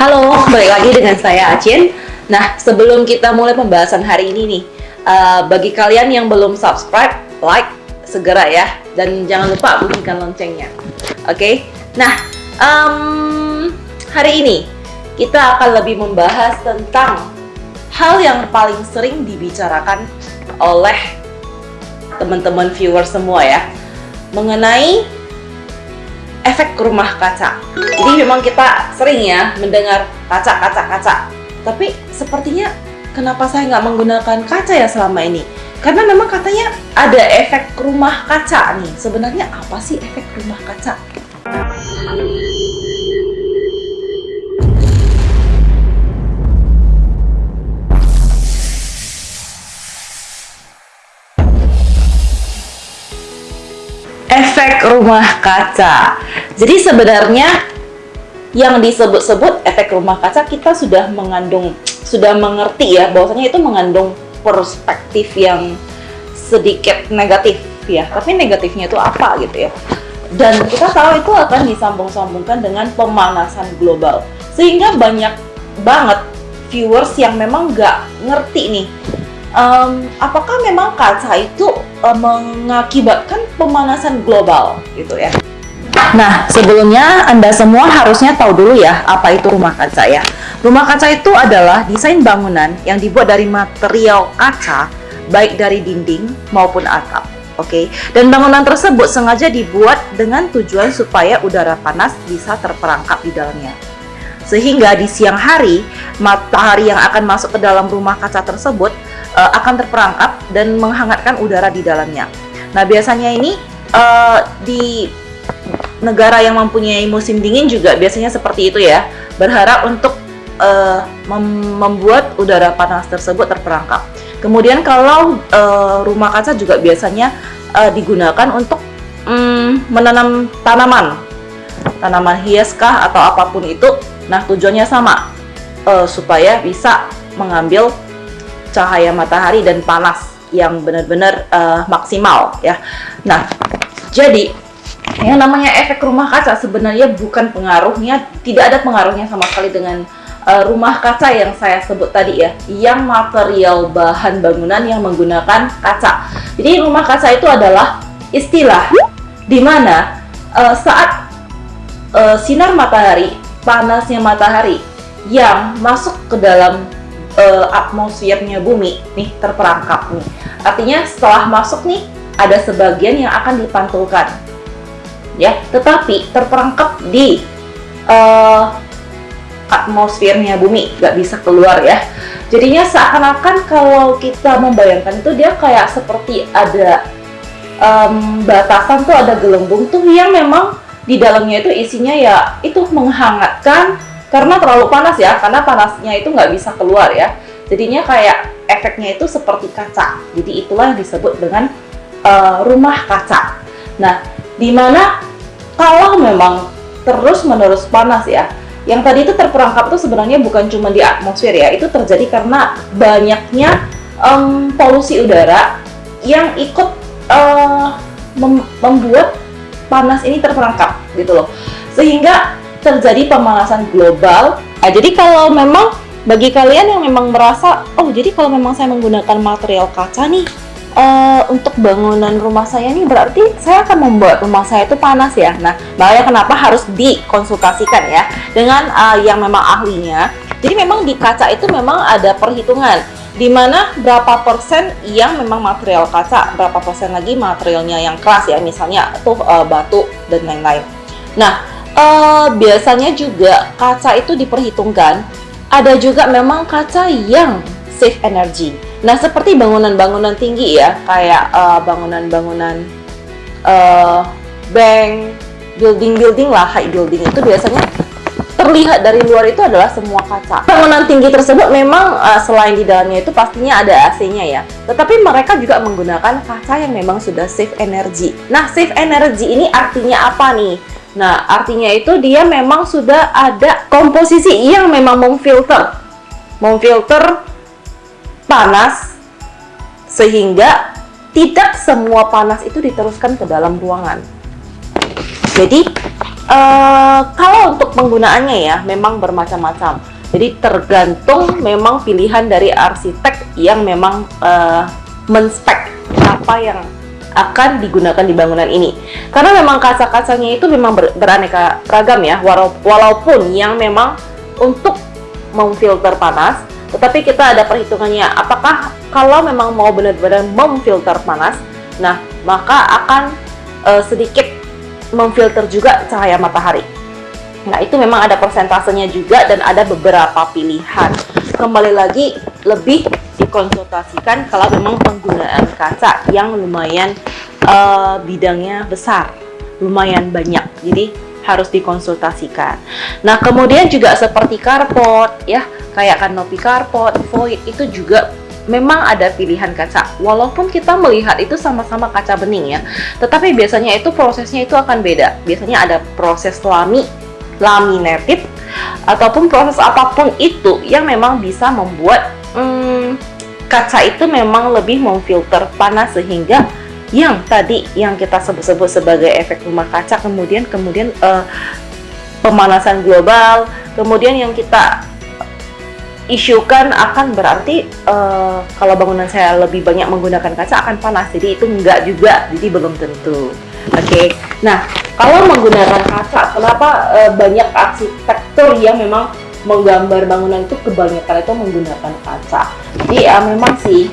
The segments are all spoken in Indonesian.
Halo, balik lagi dengan saya Acin. Nah, sebelum kita mulai pembahasan hari ini nih, uh, bagi kalian yang belum subscribe, like segera ya, dan jangan lupa bunyikan loncengnya. Oke, okay? nah um, hari ini kita akan lebih membahas tentang hal yang paling sering dibicarakan oleh teman-teman viewer semua ya, mengenai efek rumah kaca. Jadi memang kita sering ya mendengar kaca, kaca, kaca. Tapi sepertinya kenapa saya nggak menggunakan kaca ya selama ini? Karena memang katanya ada efek rumah kaca nih. Sebenarnya apa sih efek rumah kaca? Efek rumah kaca. Jadi sebenarnya yang disebut-sebut efek rumah kaca kita sudah mengandung sudah mengerti ya bahwasanya itu mengandung perspektif yang sedikit negatif ya. Tapi negatifnya itu apa gitu ya. Dan kita tahu itu akan disambung-sambungkan dengan pemanasan global. Sehingga banyak banget viewers yang memang nggak ngerti nih um, apakah memang kaca itu um, mengakibatkan pemanasan global gitu ya? Nah, sebelumnya Anda semua harusnya tahu dulu ya apa itu rumah kaca ya. Rumah kaca itu adalah desain bangunan yang dibuat dari material kaca baik dari dinding maupun atap. Oke, okay? dan bangunan tersebut sengaja dibuat dengan tujuan supaya udara panas bisa terperangkap di dalamnya. Sehingga di siang hari, matahari yang akan masuk ke dalam rumah kaca tersebut uh, akan terperangkap dan menghangatkan udara di dalamnya. Nah, biasanya ini uh, di negara yang mempunyai musim dingin juga biasanya seperti itu ya, berharap untuk uh, mem membuat udara panas tersebut terperangkap. Kemudian kalau uh, rumah kaca juga biasanya uh, digunakan untuk um, menanam tanaman, tanaman hias kah atau apa pun itu. Nah, tujuannya sama, uh, supaya bisa mengambil cahaya matahari dan panas yang benar-benar uh, maksimal ya. Nah, jadi yang namanya efek rumah kaca sebenarnya bukan pengaruhnya, tidak ada pengaruhnya sama sekali dengan uh, rumah kaca yang saya sebut tadi ya, yang material bahan bangunan yang menggunakan kaca. Jadi rumah kaca itu adalah istilah di mana uh, saat uh, sinar matahari, panasnya matahari yang masuk ke dalam uh, atmosfernya bumi nih terperangkap nih. Artinya setelah masuk nih ada sebagian yang akan dipantulkan. Ya, tetapi terperangkap di uh, atmosfernya bumi, nggak bisa keluar ya. Jadinya seakan-akan kalau kita membayangkan itu dia kayak seperti ada um, batasan tuh ada gelembung tuh yang memang di dalamnya itu isinya ya itu menghangatkan karena terlalu panas ya karena panasnya itu nggak bisa keluar ya. Jadinya kayak efeknya itu seperti kaca. Jadi itulah yang disebut dengan uh, rumah kaca. Nah di mana kalau memang terus menerus panas ya yang tadi itu terperangkap itu sebenarnya bukan cuma di atmosfer ya itu terjadi karena banyaknya um, polusi udara yang ikut uh, mem membuat panas ini terperangkap gitu loh. Sehingga terjadi pemanasan global. Nah, jadi kalau memang bagi kalian yang memang merasa, oh jadi kalau memang saya menggunakan material kaca nih uh, untuk bangunan rumah saya nih berarti saya akan membuat rumah saya itu panas ya. Nah, makanya kenapa harus dikonsultasikan ya dengan uh, yang memang ahlinya. Jadi memang di kaca itu memang ada perhitungan di mana berapa persen yang memang material kaca, berapa persen lagi materialnya yang keras ya, misalnya tuh uh, batu dan lain-lain. Nah, uh, biasanya juga kaca itu diperhitungkan ada juga memang kaca yang save energy nah seperti bangunan-bangunan tinggi ya kayak eh, bangunan-bangunan uh, bank building-building lah high building itu biasanya terlihat dari luar itu adalah semua kaca. Bangunan tinggi tersebut memang uh, selain di dalamnya itu pastinya ada AC-nya ya. Tetapi mereka juga menggunakan kaca yang memang sudah save energy. Nah, save energy ini artinya apa nih? Nah, artinya itu dia memang sudah ada komposisi yang memang memfilter. Memfilter panas sehingga tidak semua panas itu diteruskan ke dalam ruangan. Jadi, uh, kalau untuk penggunaannya ya memang bermacam-macam. Jadi tergantung memang pilihan dari arsitek yang memang uh, menspek apa yang akan digunakan di bangunan ini. Karena memang kaca-kacanya itu memang ber beraneka ragam ya, walaupun yang memang untuk memfilter panas, tetapi kita ada perhitungannya. Apakah kalau memang mau benar-benar memfilter panas, nah maka akan uh, sedikit memfilter juga cahaya matahari. Nah, itu memang ada persentasenya juga dan ada beberapa pilihan. Kembali lagi lebih dikonsultasikan kalau memang penggunaan kaca yang lumayan uh, bidangnya besar, lumayan banyak. Jadi harus dikonsultasikan. Nah, kemudian juga seperti carport ya, kayak kanopi carport, void itu juga memang ada pilihan kaca. Walaupun kita melihat itu sama-sama kaca bening ya, tetapi biasanya itu prosesnya itu akan beda. Biasanya ada proses lami laminated ataupun proses apa pun itu yang memang bisa membuat kaca itu memang lebih memfilter panas sehingga yang tadi yang kita sebut-sebut sebagai efek rumah kaca kemudian kemudian uh, pemanasan global kemudian yang kita isukan akan berarti uh, kalau bangunan saya lebih banyak menggunakan kaca akan panas jadi itu enggak juga jadi belum tentu oke okay? nah kalau menggunakan kaca, kenapa e, banyak arsitektur yang memang menggambar bangunan itu kebanyakan itu menggunakan kaca? Jadi ya memang sih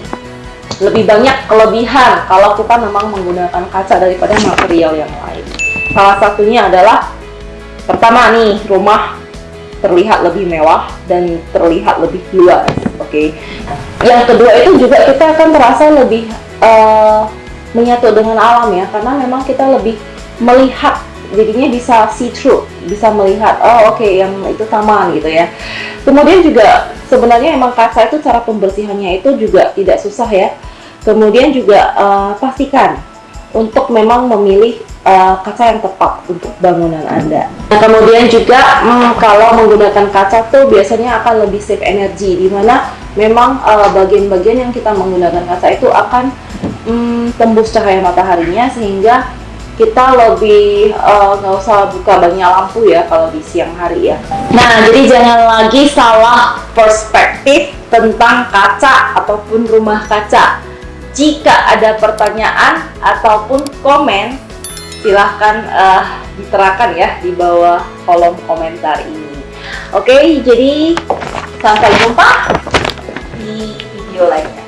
lebih banyak kelebihan kalau kita memang menggunakan kaca daripada material yang lain. Salah satunya adalah pertama nih rumah terlihat lebih mewah dan terlihat lebih luas. Oke. Okay? Yang kedua itu juga kita akan terasa lebih uh, menyatu dengan alam ya, karena memang kita lebih melihat jadinya bisa see through bisa melihat oh oke okay, yang itu taman gitu ya. Kemudian juga sebenarnya emang kaca itu cara pembersihannya itu juga tidak susah ya. Kemudian juga uh, pastikan untuk memang memilih uh, kaca yang tepat untuk bangunan anda. Nah, kemudian juga hmm, kalau menggunakan kaca tuh biasanya akan lebih save energi di mana memang eh, bagian-bagian uh, yang kita menggunakan kaca itu akan um, tembus cahaya mataharinya sehingga kita lebih eh, nggak uh, usah buka banyak lampu ya kalau di siang hari ya. Nah jadi jangan lagi salah perspektif tentang kaca ataupun rumah kaca. Jika ada pertanyaan ataupun komen silahkan uh, diterakan ya di bawah kolom komentar ini. Oke jadi sampai jumpa di video lainnya